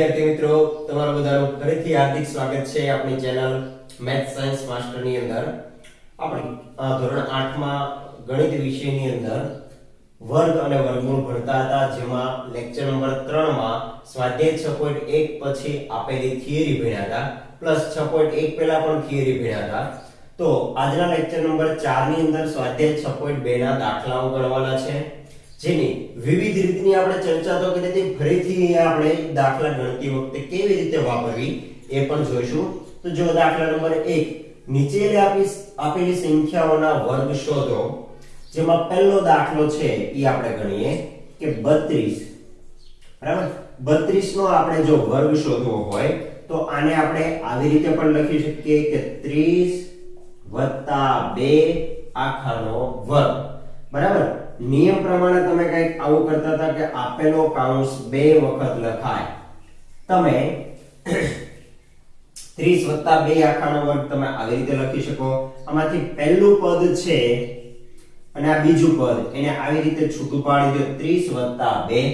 વિદ્યાર્થી મિત્રો, તમારું બધાનું ફરીથી હાર્દિક સ્વાગત છે આપણી ચેનલ મેથ સાયન્સ માસ્ટરની અંદર. આપણે ધોરણ 8 માં ગણિત વિષયની અંદર વર્ગ અને વર્ગમૂળ ભણતા હતા, જેમાં લેક્ચર નંબર 3 માં સ્વાધ્યાય 6.1 પછી આપેલી થિયરી ભણ્યા હતા પ્લસ 6.1 પહેલા પણ થિયરી ભણ્યા હતા. તો આજના લેક્ચર નંબર 4 ની અંદર સ્વાધ્યાય 6.2 ના દાખલાઓ ગણવાના છે. જેની વિવિધ રીતની આપણે ચર્ચા તો કરી હતી, ફરીથી આપણે દાખલા ગણતી વખતે કેવી રીતે વાપરવી એ પણ જોઈશું. તો જો દાખલા નંબર 1 નીચે આપી આપેલી સંખ્યાઓના વર્ગ શોધો. જેમાં પહેલો દાખલો છે એ આપણે ગણીએ કે 32 બરાબર? 32 નો આપણે જો વર્ગ શોધવો હોય, તો આને આપણે આવી રીતે પણ લખી શકીએ કે 30 2 આખાનો વર્ગ. બરાબર? નિયમ પ્રમાણે તમે કંઈક આવું કરતા હતા કે આપેલો કાઉન્સ બે વખત લખાય. તમે 30 વત્તા 2 આખાનો વર્ગ તમે આવી રીતે લખી શકો. આમાંથી પહેલું પદ છે અને આ બીજું પદ, એને આવી રીતે છૂટું પાડી દો 30 વત્તા 2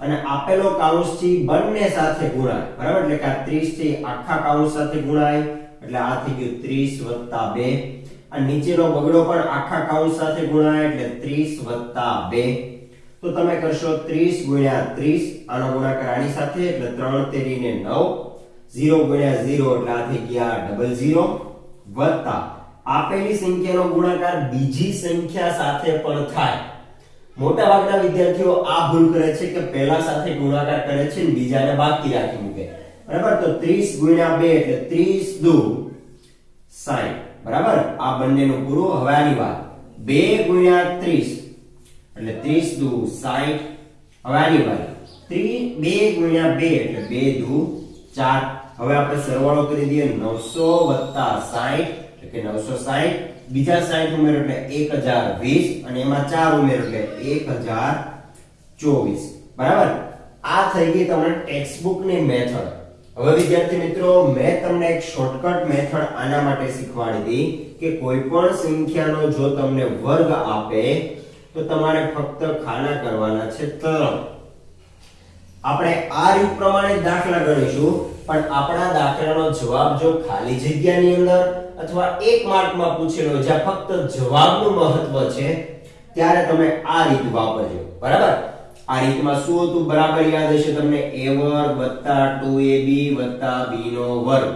અને આપેલો કાઉન્સથી બંને સાથે ગુણાય. બરાબર? એટલે કે આ 30 થી આખા કાઉન્સ સાથે ગુણાય. એટલે આ થઈ ગયું 30 વત્તા 2 આ નીચેનો બગડો પણ આખા કાઉન્સ સાથે ગુણાય એટલે 30 વત્તા 2 તો તમે કરશો 30 ગુણ્યા 30 આનો ગુણાકાર આની સાથે એટલે 3 તેરીને 9 0 ગુણ્યા 0 એટલે આ થઈ ગયા ડબલ 0 વત્તા. આપેલી સંખ્યાનો ગુણાકાર બીજી સંખ્યા સાથે પણ થાય. મોટા ભાગના વિદ્યાર્થીઓ આ ભૂલ કરે છે કે પહેલા સાથે ગુણાકાર કરે છે અને બીજાને બાકી રાખી મૂકે. બરાબર? તો 30 ગુણ્યા 2 એટલે 30 દુ 60 બરાબર? આ બંનેનું પૂરો હવે આની વાત. 2 ગુણ્યા 30 એટલે 30 દુ 60 હવે આની વાત 2 ગુણ્યા 2 એટલે 2 દુ 4 હવે આપણે સરવાળો કરી દઈએ 900 વત્તા 60 એટલે કે 960 બીજા 60 ઉમેરો એટલે 1020 અને એમાં 4 ઉમેરો એટલે 1024 બરાબર? આ થઈ ગઈ તમારી ટેક્સ્ટબુકની મેથડ હવે વિદ્યાર્થી મિત્રો, મેં તમને એક શોર્ટકટ મેથડ આના માટે શીખવાડી હતી કે કોઈ પણ સંખ્યાનો જો તમને વર્ગ આપે, તો તમારે ફક્ત ખાના કરવાના છે તરમ આપણે આ રીત પ્રમાણે દાખલા ગણીશું પણ આપણા દાખલાનો જવાબ જો ખાલી જગ્યાની અંદર અથવા એક માર્કમાં પૂછેલો જ્યાં ફક્ત જવાબનું મહત્વ છે, ત્યારે તમે આ રીત વાપરજો. બરાબર? આ રીતમાં શું હતું? બરાબર યાદ હશે તમને? a વર્ગ 2ab b નો વર્ગ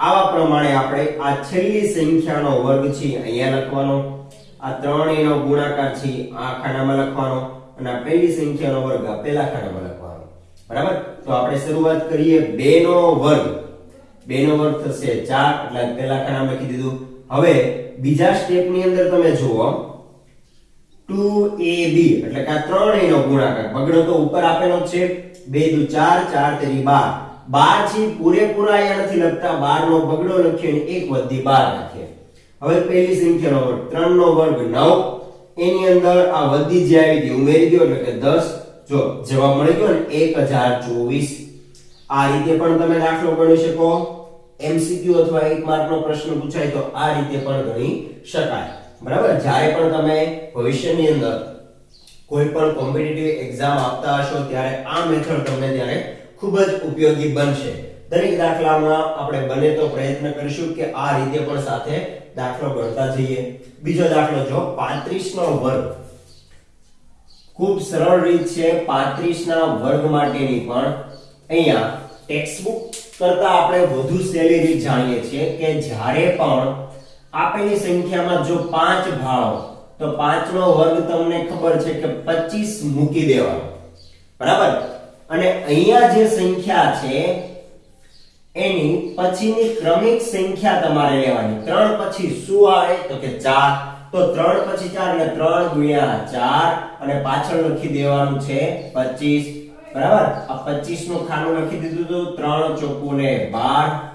આવા પ્રમાણે આપણે આ છેલ્લી સંખ્યાનો વર્ગ છે અહીંયા લખવાનો. આ ત્રણેયનો ગુણાકાર છે આ ખાનામાં લખવાનો. અને આ પહેલી સંખ્યાનો વર્ગ આ પહેલા ખાનામાં લખવાનો. બરાબર? તો આપણે શરૂઆત કરીએ 2 નો વર્ગ. 2 નો વર્ગ થશે 4 એટલે પહેલા ખાનામાં લખી દીધું. હવે બીજા સ્ટેપની અંદર તમે જુઓ. 2ab એટલે કે આ ત્રણેયનો ગુણાકાર. બગડો તો ઉપર આપેલો છે. 2 દુ 4 4 3 12 12 છે પૂરેપૂરા અહીંયા નથી લખતા. 12 નો બગડો લખ્યો અને એક વધી 12 લખીએ હવે પહેલી સંખ્યાનો વર્ગ. 3 નો વર્ગ 9 એની અંદર આ વધી જે આવી ગઈ ઉમેરી દો એટલે કે 10 જો જવાબ મળી ગયો ને 1024 આ રીતે પણ તમે દાખલો ગણી શકો. એમસીક્યુ અથવા એક માર્કનો પ્રશ્ન પૂછાય તો આ રીતે પણ ગણી શકાય. બરાબર? જ્યારે પણ તમે ભવિષ્યની અંદર કોઈ પણ કોમ્પિટિટિવ એક્ઝામ આપતા હશો, ત્યારે આ મેથડ તમને ત્યારે ખૂબ જ ઉપયોગી બનશે. દરેક દાખલામાં આપણે બને તો પ્રયત્ન કરીશું કે આ રીતે પણ સાથે દાખલો ગણતા જઈએ. બીજો દાખલો જો 35 નો વર્ગ. ખૂબ સરળ રીત છે 35 ના વર્ગ માટેની પણ. અહીંયા ટેક્સ્ટબુક કરતા આપણે વધુ સહેલી રીત જાણીએ છીએ કે જ્યારે પણ આપેલી સંખ્યામાં જો પાંચ ભાવ, તો 5 નો વર્ગ તમને ખબર છે કે 25 મૂકી દેવાનો. બરાબર? અને અહીંયા જે સંખ્યા છે, એની પછીની ક્રમિક સંખ્યા તમારે લેવાની. 3 પછી શું આવે? તો કે 4 તો 3 પછી 4 અને 3 ગુણ્યા 4 અને પાછળ લખી દેવાનું છે 25 બરાબર? આ 25 નું ખાનું લખી દીધું તો 3 ચોકુ ને 12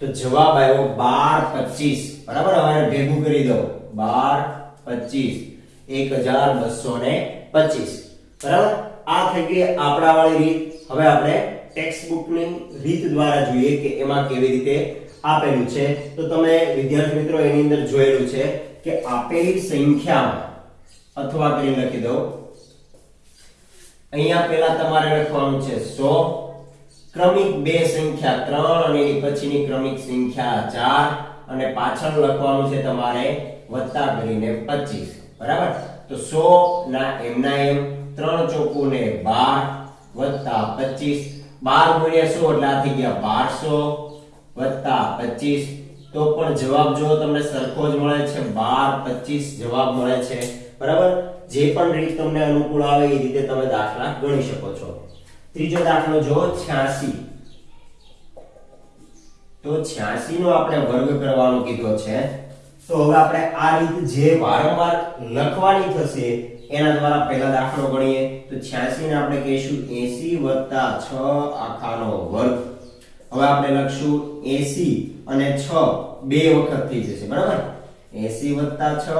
તો જવાબ આવ્યો 12 25 બરાબર? હવે આને ભેગું કરી દો 12 25 1225 બરાબર? આ થઈ ગઈ આપણા વાળી રીત. હવે આપણે ટેક્સ્ટ બુકની રીત દ્વારા જોઈએ કે એમાં કેવી રીતે આપેલું છે. તો તમે વિદ્યાર્થી મિત્રો, એની અંદર જોયેલું છે કે આપેલી સંખ્યામાં, અથવા કરી લખી દો અહીંયા પહેલા તમારે લખવાનું છે 100 ક્રમિક બે સંખ્યા ત્રણ અને એની પછીની ક્રમિક સંખ્યા ચાર. અને પાછળ લખવાનું છે તમારે વત્તા કરીને 25 બરાબર? તો 100 ના એમ ના એમ 3 ચોકુ ને 12 વત્તા 25 12 ગુણ્યા 100 એટલે આ થઈ ગયા 1200 વત્તા 25 તો પણ જવાબ જો તમને સરખો જ મળે છે 12 25 જવાબ મળે છે. બરાબર? જે પણ રીત તમને અનુકૂળ આવે એ રીતે તમે દાખલા ગણી શકો છો. ત્રીજો દાખલો જો 86 તો 86 નો આપણે વર્ગ કરવાનો કીધો છે. તો હવે આપણે આ રીત જે વારંવાર લખવાની થશે, એના દ્વારા પહેલા દાખલો ગણીએ. તો 86 ને આપણે કહીશું 80 6 આખાનો વર્ગ. હવે આપણે લખશું 80 અને 6 બે વખત થઈ જશે, બરાબર? 80 6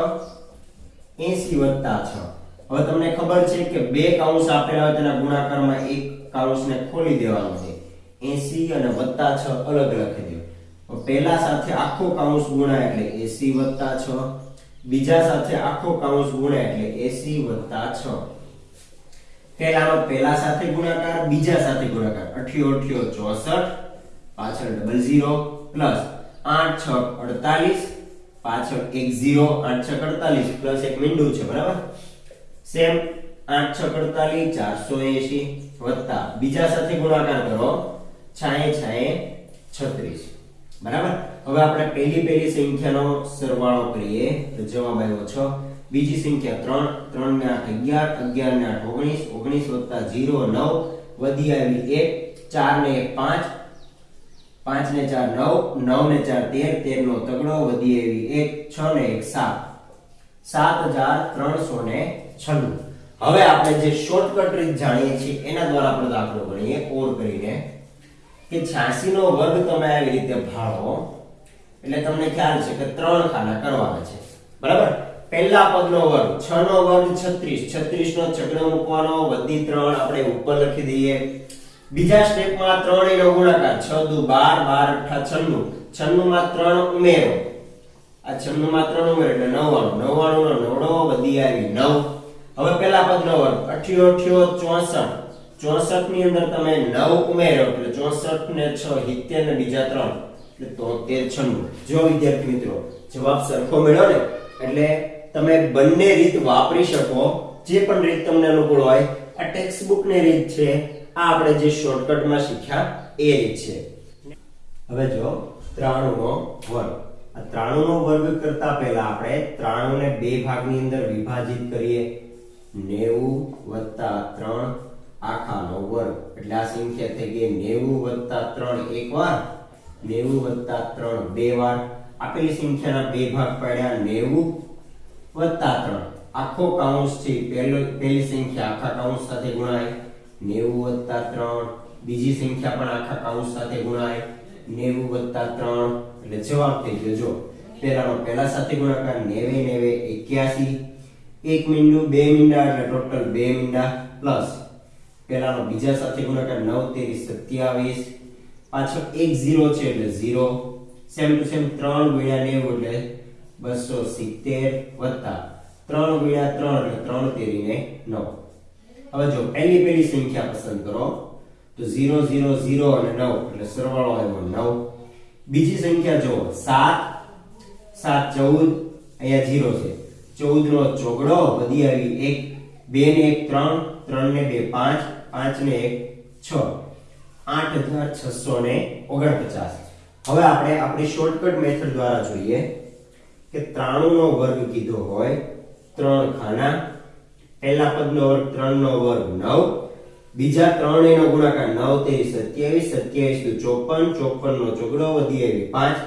80 6 હવે તમને ખબર છે કે બે કૌંસ આપેલા હોય તેના ગુણાકારમાં એક કૌંસને ખોલી દેવાનો. છે 80 અને વત્તા છ અલગ લખી દો. પહેલા સાથે આખો કાઉન્સ ગુણાય એટલે 80 6 બીજા સાથે આખો કાઉન્સ ગુણાય એટલે 80 6 પહેલાનો પહેલા સાથે ગુણાકાર, બીજા સાથે ગુણાકાર. 88 64 પાછળ ડબલ ઝીરો પ્લસ 8 6 48 પાછળ એક 0 8 6 48 પ્લસ એક મીંડું છે, બરાબર? સેમ 8 6 48 480 વત્તા. બીજા સાથે ગુણાકાર કરો. છાએ છાએ 36 બરાબર? હવે આપણે પહેલી પહેલી સંખ્યાનો સરવાળો કરીએ. તો જવાબ આવ્યો 6 બીજી સંખ્યા 3 3 ને 8 11 11 ને 8 19 19 વત્તા 0 9 વધી આવી 1 4 ને 1 5 5 ને 4 9 9 ને 4 13 13 નો તગડો. વધી આવી 1 6 ને 1 7 7396 હવે આપણે જે શોર્ટકટ રીત જાણીએ છીએ, એના દ્વારા આપણે દાખલો ગણીએ ઓર કરીને. કે 86 નો વર્ગ તમે આવી રીતે ભાળો, એટલે તમને ખ્યાલ છે કે ત્રણ ખાના કરવાના છે. બરાબર? પહેલા પદનો વર્ગ 6 નો વર્ગ 36 36 નો છગડો મૂકવાનો વધી 3 આપણે ઉપર લખી દઈએ. બીજા સ્ટેપમાં 3 એનો ગુણાકાર 6 દુ 12 12 અઠા 96 96 માં 3 ઉમેરો. આ 96 માં 3 ઉમેરો એટલે 99 99 નો 9 વધી આવી 9 હવે પહેલા પદનો વર્ગ 88 64 64 ની અંદર તમે 9 ઉમેરો, એટલે 64 ને 6 70 ને બીજા 3 એટલે 73 96 જો વિદ્યાર્થી મિત્રો, જવાબ સરખો મળ્યો ને, એટલે તમે બંને રીત વાપરી શકો, જે પણ રીત તમને અનુકૂળ હોય. આ ટેક્સ્ટ બુકની રીત છે, આ આપણે જે શોર્ટકટમાં શીખ્યા, એ રીત છે. હવે જો 93 નો વર્ગ. આ 93 નો વર્ગ કરતા પહેલા આપણે 93 ને બે ભાગની અંદર વિભાજિત કરીએ. 90 3 આખાનો વર્ગ એટલે આ સંખ્યા થઈ ગઈ 90 3 એક વાર 90 3 બે વાર. આપેલી સંખ્યાના બે ભાગ પાડ્યા 90 3 આખો કૌંસ છે પહેલો, પહેલી સંખ્યા આખા કૌંસ સાથે ગુણાય. 90 3 બીજી સંખ્યા પણ આખા કૌંસ સાથે ગુણાય. 90 3 એટલે જવાબ થઈ ગયો, જો. પહેલાનો, પહેલા સાથે ગુણાકાર 90 90 81 એક મીંડું, બે મીંડા, એટલે ટોટલ બે મીંડા, પ્લસ પહેલાનો બીજા સાથે ગુણાકાર 9 તેરી 27 પાછળ એક 0 છે એટલે 0 સેમ ટુ સેમ 3 ગુણ્યા 90 એટલે 270 વત્તા 3 ગુણ્યા 3 એટલે 3 તેરી ને 9 હવે જો પહેલી પહેલી સંખ્યા પસંદ કરો, તો 0 0 0 અને 9 એટલે સરવાળો આવ્યો 9 બીજી સંખ્યા જો 7 7 14 અહીંયા 0 છે. 14 નો ચોગડો વધી આવી 1 2 ને 1 3 3 ને 2 5 5 ને 1 6 8649 હવે આપણે આપણી શોર્ટકટ મેથડ દ્વારા જોઈએ કે 93 નો વર્ગ કીધો હોય, ત્રણ ખાના. પહેલા પદનો વર્ગ ત્રણ નો વર્ગ નવ. બીજા ત્રણ એનો ગુણાકાર નવ તેવી સત્યાવીસ. સત્યાવીસનું ચોપન ચોપન નો ચોગડો વધી એવી પાંચ.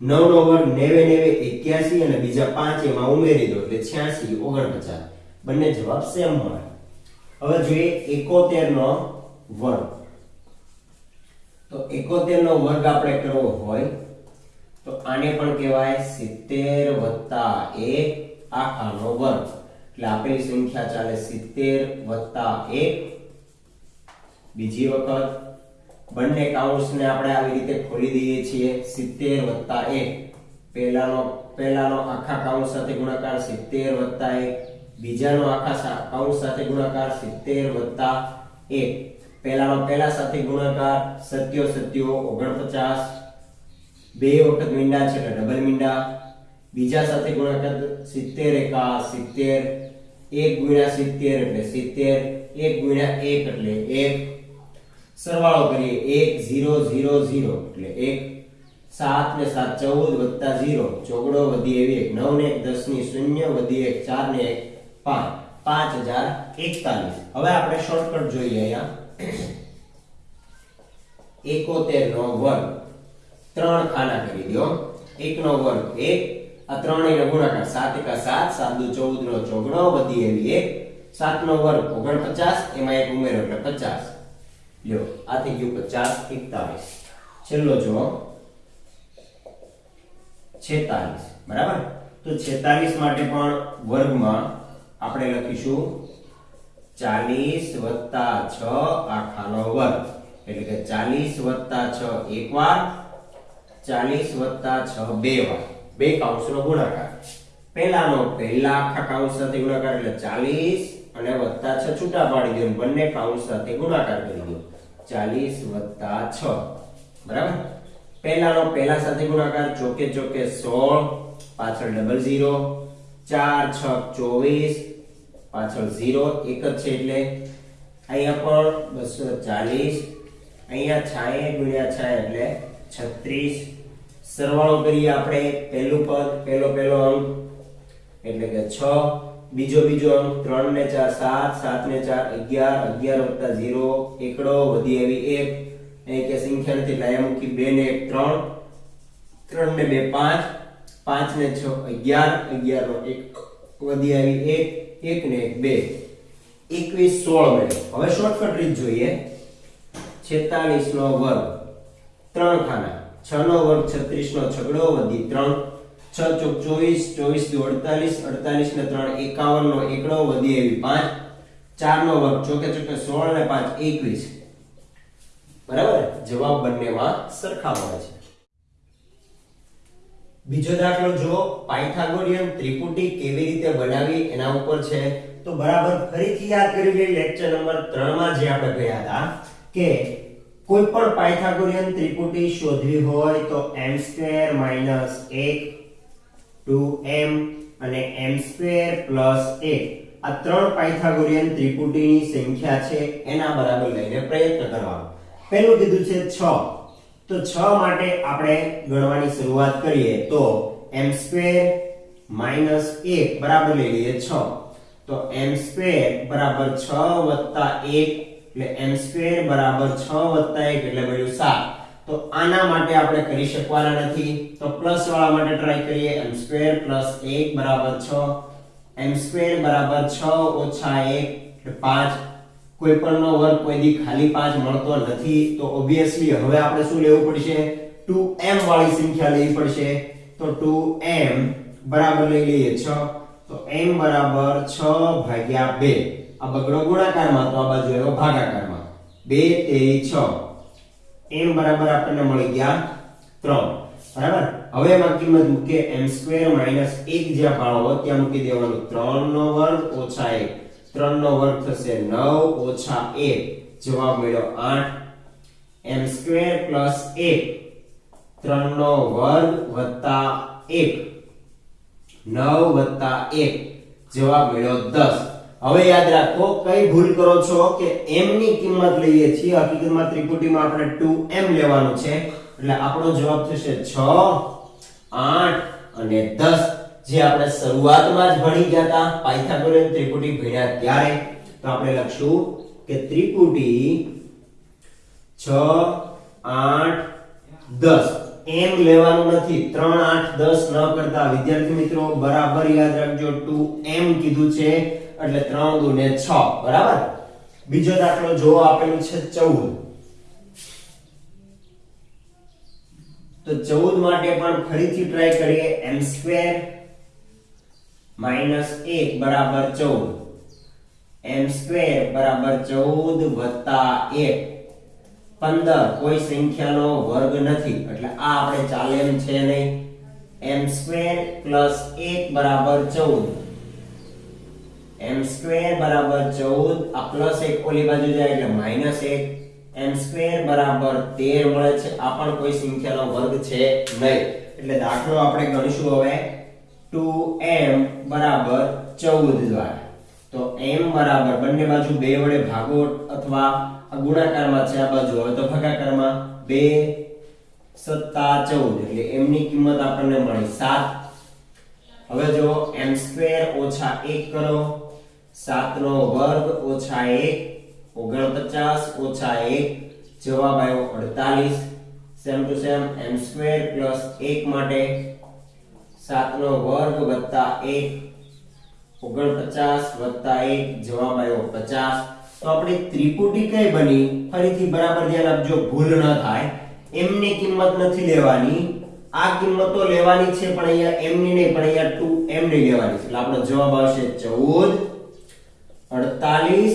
નવ નો વર્ગ 90 90 81 અને બીજા પાંચ એમાં ઉમેરી દો એટલે 86 49 બંને જવાબ સેમ મળે. હવે જોઈએ 71 નો વર્ગ. તો 71 નો વર્ગ આપણે કરવો હોય, તો આને પણ કહેવાય 70 વત્તા 1 આખાનો વર્ગ. એટલે આપેલી સંખ્યા ચાલે 70 વત્તા એક. બીજી વખત, બંને કાઉન્ટ્સને આપણે આવી રીતે ખોલી દઈએ છીએ 70 વત્તા એક. પહેલાનો પહેલાનો આખા કાઉન્ટ સાથે ગુણાકાર 70 વત્તા 1 બીજાનો આખા કૌંસ સાથે ગુણાકાર 70 વત્તા એક. પહેલાનો, પહેલા સાથે ગુણાકાર સત્યો સત્યો ઓગણપચાસ. બે વખત મીંડા છે એટલે ડબલ મીંડા. બીજા સાથે ગુણાકાર સિત્તેર એકા સિત્તેર. એક ગુણ્યા સિત્તેર એટલે સિત્તેર. એક ગુણ્યા એક એટલે એક. સરવાળો કરીએ એક, ઝીરો ઝીરો ઝીરો એટલે એક. સાત ને સાત ચૌદ વત્તા ઝીરો. ચોગડો વધી એવી એક. નવ ને દસની શૂન્ય વધી એક. ચાર ને એક. પાંચ. પાંચ હજાર એકતાલીસ. હવે આપણે શોર્ટકટ જોઈએ અહીંયા. એકોતેર નો વર્ગ. ત્રણ ખાના કરી દો. એક નો વર્ગ એક, આ ત્રણેયનો ગુણાકાર સાત એકા સાત સાત દુ ચૌદ નો ચોગણો, વધી એવી એક. સાત નો વર્ગ ઓગણપચાસ, એમાં એક ઉમેરો એટલે પચાસ. લ્યો, આ થઈ ગયું પચાસ એકતાલીસ. છેલ્લો જો છેતાલીસ. બરાબર? તો છેતાલીસ માટે પણ વર્ગમાં આપણે લખીશું ચાલીસ વત્તા છ આખાનો વર્ગ. એટલે કે ચાલીસ વત્તા છ એક વાર ચાલીસ વત્તા છ બે વાર. બે કાઉન્સનો ગુણાકાર. પહેલાનો પહેલા આખા કાઉન્સ સાથે ગુણાકાર એટલે ચાલીસ અને વત્તા છ છૂટા પાડી દો બંને કાઉન્સ સાથે ગુણાકાર કરી દો. ચાલીસ વત્તા છ. બરાબર? પહેલાનો પહેલા સાથે ગુણાકાર ચોકે ચોકે સોળ પાછળ ડબલ ઝીરો ચાર છ ચોવીસ પાછળ ઝીરો એક જ છે એટલે અહીંયા પણ બસો ચાલીસ, અહીંયા છાય, ગુણ્યા છાય એટલે છત્રીસ. સરવાળો કરીએ આપણે પહેલું પદ, પહેલો પહેલો અંક એટલે કે છ. બીજો બીજો અંક ત્રણ ને ચાર, સાત સાત ને ચાર, અગિયાર અગિયાર વત્તા ઝીરો, એકડો, વધી આવી એક. અહીં કે નથી, એટલે મૂકી બે ને એક, ત્રણ. ત્રણ ને બે, પાંચ. પાંચ ને છ, અગિયાર અગિયાર નો એક વધી આવી એક. એક ને એક બે. એકવીસ સોળ મળ્યો. હવે શોર્ટકટ રીત જોઈએ. છેતાલીસ નો વર્ગ. ત્રણ ખાના. છ નો વર્ગ છત્રીસ નો છગડો વધી ત્રણ. છ ચોક ચોવીસ ચોવીસ દુ અડતાલીસ અડતાલીસ ને ત્રણ એકાવન નો એકડો વધી એવી પાંચ. ચાર નો વર્ગ ચોકે ચોકે સોળ ને પાંચ એકવીસ. બરાબર? જવાબ બંનેમાં સરખા મળે છે. બીજો દાખલો જો પાયથાગોરિયન ત્રિપુટી કેવી રીતે બનાવી એના ઉપર છે. તો બરાબર ફરીથી યાદ કરી લઈએ લેક્ચર નંબર 3 માં જે આપણે ગયા હતા, કે કોઈ પણ પાયથાગોરિયન ત્રિપુટી શોધવી હોય તો m2 1 2m અને m2 1 આ ત્રણ પાયથાગોરિયન ત્રિપુટીની સંખ્યા છે, એના બરાબર લઈને પ્રયત્ન કરવાનો. પહેલું કીધું છે 6 તો 6 માટે આપણે ગણવાની શરૂઆત કરીએ તો m2 1 બરાબર લઈ લઈએ 6 તો m2 બરાબર 6 વત્તા 1 એટલે m2 બરાબર 6 વત્તા 1 એટલે મળ્યું 7 તો આના માટે આપણે કરી શકવાના નથી. તો પ્લસ વાળા માટે ટ્રાય કરીએ. m2 1 બરાબર 6 m2 બરાબર 6 ઓછા 1 એટલે 5 કોઈ પણનો વર્ગ કોઈ દી ખાલી 5 મળતો નથી, તો ઓબવિયસલી હવે આપણે શું લેવું પડશે? 2m વાળી સંખ્યા લેવી પડશે. તો 2m બરાબર લઈ લઈએ 6 તો m બરાબર 6 ભાગ્યા 2 આ બગડો ગુણાકારમાં તો આ બાજુ એવો ભાગાકારમાં. 2 3 6 m બરાબર આપણને મળી ગયા 3 બરાબર? હવે એમાં કિંમત મૂકે m2 1 જ્યાં હોય ત્યાં મૂકી દેવાનું. 3 નો વર્ગ ઓછા 1 3 નો વર્ગ થશે 9 ઓછા 1 જવાબ મળ્યો 8 m2 1 3 નો વર્ગ વત્તા 1 9 વત્તા 1 જવાબ મળ્યો 10 હવે યાદ રાખો, કઈ ભૂલ કરો છો કે m ની કિંમત લઈએ છીએ? હકીકતમાં ત્રિપુટીમાં આપણે 2m લેવાનું છે. એટલે આપણો જવાબ થશે 6 8 અને 10 જે આપણે શરૂઆતમાં જ ભણી ગયા હતા, પાયથાગોરસ ત્રિપુટી ભણ્યા ત્યારે, તો આપણે લખશું કે ત્રિપુટી 6 8 10 એમ લેવાનું નથી. 3 8 10 ન કરતા. વિદ્યાર્થી મિત્રો, બરાબર યાદ રાખજો. 2m કીધું છે, એટલે 3 દુ ને 6 બરાબર? બીજો દાખલો જો આપેલું છે 14 તો 14 માટે પણ ફરીથી ટ્રાય કરીએ. M2 1 બરાબર 14 m2 બરાબર ચૌદ વત્તા 1 15 કોઈ સંખ્યાનો વર્ગ નથી. એટલે આ આપણે ચાલે એમ છે નહીં. m2 1 બરાબર ચૌદ. એમ સ્ક્વેર બરાબર ચૌદ, આ પ્લસ એક ઓલી બાજુ જાય એટલે માઇનસ એક. એમ સ્ક્વેર બરાબર તેર મળે છે. આ પણ કોઈ સંખ્યાનો વર્ગ છે નહીં. એટલે દાખલો આપણે ગણીશું હવે. 2m બરાબર 14 દ્વારા. તો m બરાબર બંને બાજુ બે વડે ભાગો અથવા ગુણાકારમાં છે આ બાજુ હવે તો ભાગાકારમાં 2 સત્તા 14 એટલે m ની કિંમત આપણને મળી 7 હવે જો એમ સ્ક્વેર ઓછા 1 કરો. 7 નો વર્ગ ઓછા 1 49 ઓછા 1 જવાબ આવ્યો 48 same to same m square plus 1 માટે 7 નો વર્ગ વત્તા 1 49 વત્તા એક, જવાબ આવ્યો 50 તો આપણી ત્રિપુટી કઈ બની? ફરીથી બરાબર ધ્યાન આપજો, ભૂલ ન થાય. એમની કિંમત નથી લેવાની. આ કિંમતો લેવાની છે, પણ અહીંયા એમની નહીં, પણ અહીંયા ટુ એમની લેવાની છે. એટલે આપણો જવાબ આવશે 14 48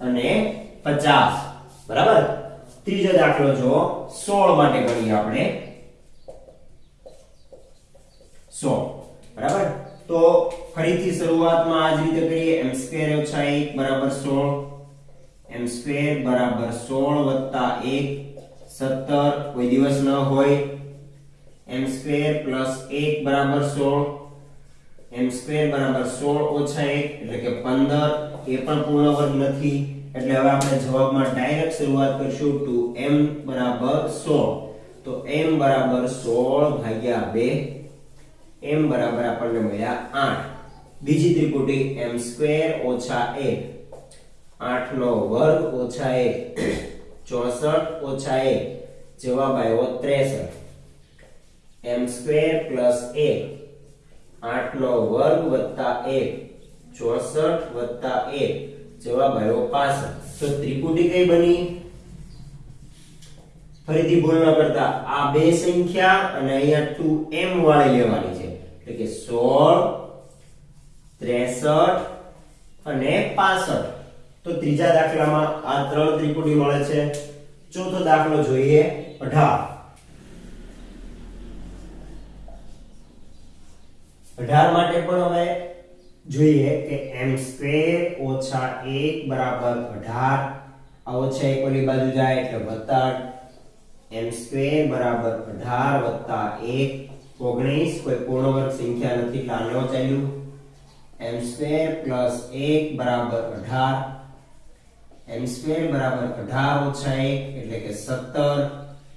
અને 50 બરાબર? ત્રીજો દાખલો જો સોળ માટે ગણીએ આપણે. 100 બરાબર? તો ફરીથી શરૂઆતમાં આ જ રીતે કરીએ. m સ્ક્વેર ઓછા 1 બરાબર 16 m સ્ક્વેર બરાબર 16 વત્તા 1 17 કોઈ દિવસ ન હોય. m સ્ક્વેર પ્લસ 1 બરાબર 16 m સ્ક્વેર બરાબર 16 ઓછા 1 એટલે કે 15 એ પણ પૂર્ણ વર્ગ નથી. એટલે હવે આપણે જવાબમાં ડાયરેક્ટ શરૂઆત કરીશું ટુ m બરાબર 16 તો m બરાબર 16 ભાગ્યા 2 m બરાબર આપણને મળ્યા 8 બીજી ત્રિપુટી એમ સ્ક્વેર ઓછા 1 8 નો વર્ગ ઓછા 1 64 ઓછા 1 જવાબ આવ્યો 63 m સ્ક્વેર પ્લસ 1 8 નો વર્ગ વત્તા 1 64 વત્તા 1 જવાબ આવ્યો 65 તો ત્રિપુટી કઈ બની? ફરીથી ભૂલ ન કરતા આ બે સંખ્યા અને અહીંયા 2m વાળી લેવાની છે. એટલે કે 16 63 અને 65 તો ત્રીજા દાખલામાં આ ત્રણ ત્રિપુટી મળે છે. ચોથો દાખલો જોઈએ 18 18 માટે પણ હવે જોઈએ કે એમ સ્ક્વેર ઓછા 1 બરાબર 18 આ ઓછા એક ઓલી બાજુ જાય એટલે વત્તા એમ સ્ક્વેર બરાબર 18 વત્તા 1 19 કોઈ પૂર્ણ વર્ગ સંખ્યા નથી એટલે આને ચાલ્યું m સ્ક્વેર પ્લસ 1 બરાબર 18 m સ્ક્વેર બરાબર 18 ઓછા 1 એટલે કે 17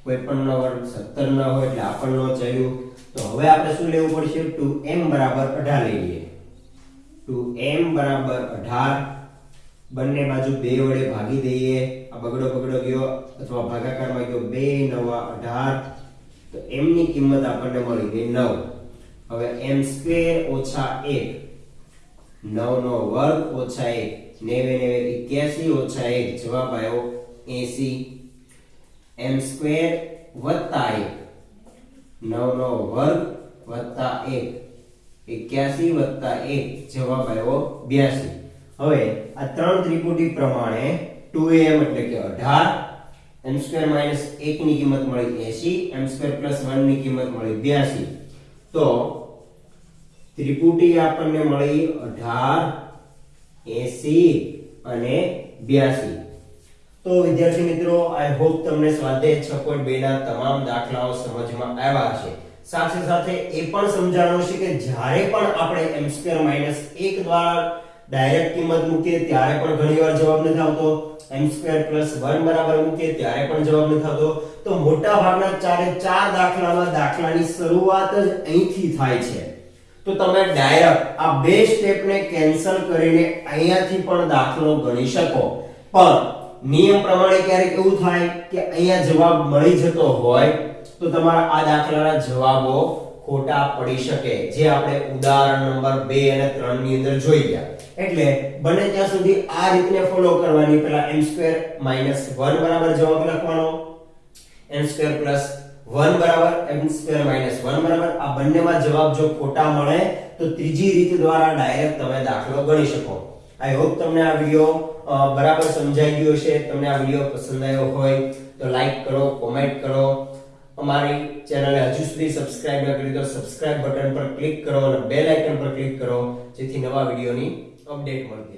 કોઈ પણ નો વર્ગ 17 ન હોય એટલે આ પણ નો ચાલ્યું તો હવે આપણે શું લેવું પડશે 2m બરાબર 18 લઈ લઈએ 2m બરાબર 18 બંને બાજુ બે વડે ભાગી દઈએ આ બગડો બગડો ગયો અથવા ભાગાકારમાં ગયો બે નવા 18 તો m ની કિંમત આપણને મળી ગઈ 9 હવે m સ્ક્વેર ઓછા 1 9 નો વર્ગ ઓછા 1 નેવે નેવે 81 ઓછા 1 જવાબ આવ્યો 80 એમ સ્ક્વેર વત્તા 1 9 નો વર્ગ વત્તા 1 81 વત્તા એક. જવાબ આવ્યો 82 હવે આ ત્રણ ત્રિપુટી પ્રમાણે ટુ એમ એટલે કે 18 m સ્ક્વેર માઇનસ 1 ની કિંમત મળી 80 m સ્ક્વેર પ્લસ 1 ની કિંમત મળી 82 તો ત્રિપુટી આપણને મળી 18 80 અને 82 તો વિદ્યાર્થી મિત્રો આઈ હોપ તમને સ્વાધ્યાય 6.2 ના તમામ દાખલાઓ સમજમાં આવ્યા હશે. સાથે સાથે એ પણ સમજાણું છે કે જ્યારે પણ આપણે m2 1 દ્વારા ડાયરેક્ટ કિંમત મૂકીએ, ત્યારે પણ ઘણીવાર જવાબ નથી આવતો. M2 1 બરાબર મૂકીએ, ત્યારે પણ જવાબ નથી આવતો. તો મોટા ભાગના ચારે ચાર દાખલામાં દાખલાની શરૂઆત જ અહીંથી થાય છે. તો તમે ડાયરેક્ટ આ બે સ્ટેપને કેન્સલ કરીને અહીંયાથી પણ દાખલો ગણી શકો. પણ નિયમ પ્રમાણે ક્યારેક એવું થાય કે અહીંયા જવાબ મળી જતો હોય, તો તમારા આ દાખલાના જવાબો ખોટા પડી શકે, જે આપણે ઉદાહરણ નંબર 2 અને 3 ની અંદર જોઈ ગયા. એટલે બને ત્યાં સુધી આ રીતને ફોલો કરવાની પહેલા m2 1 બરાબર જવાબ લખવાનો. m2 1 બરાબર m2 1 બરાબર. આ બંનેમાં જવાબ જો ખોટા મળે, તો ત્રીજી રીત દ્વારા ડાયરેક્ટ તમે દાખલો ગણી શકો. આઈ હોપ તમને આ વિડિયો બરાબર સમજાઈ ગયો છે તમને આ વિડિયો પસંદ આવ્યો હોય, તો લાઈક કરો કોમેન્ટ કરો. અમારી ચેનલને હજુ સુધી સબસ્ક્રાઇબ ન કરી તો સબસ્ક્રાઇબ બટન પર ક્લિક કરો અને બેલ આઇકન પર ક્લિક કરો જેથી નવા વિડીયોની અપડેટ મળતી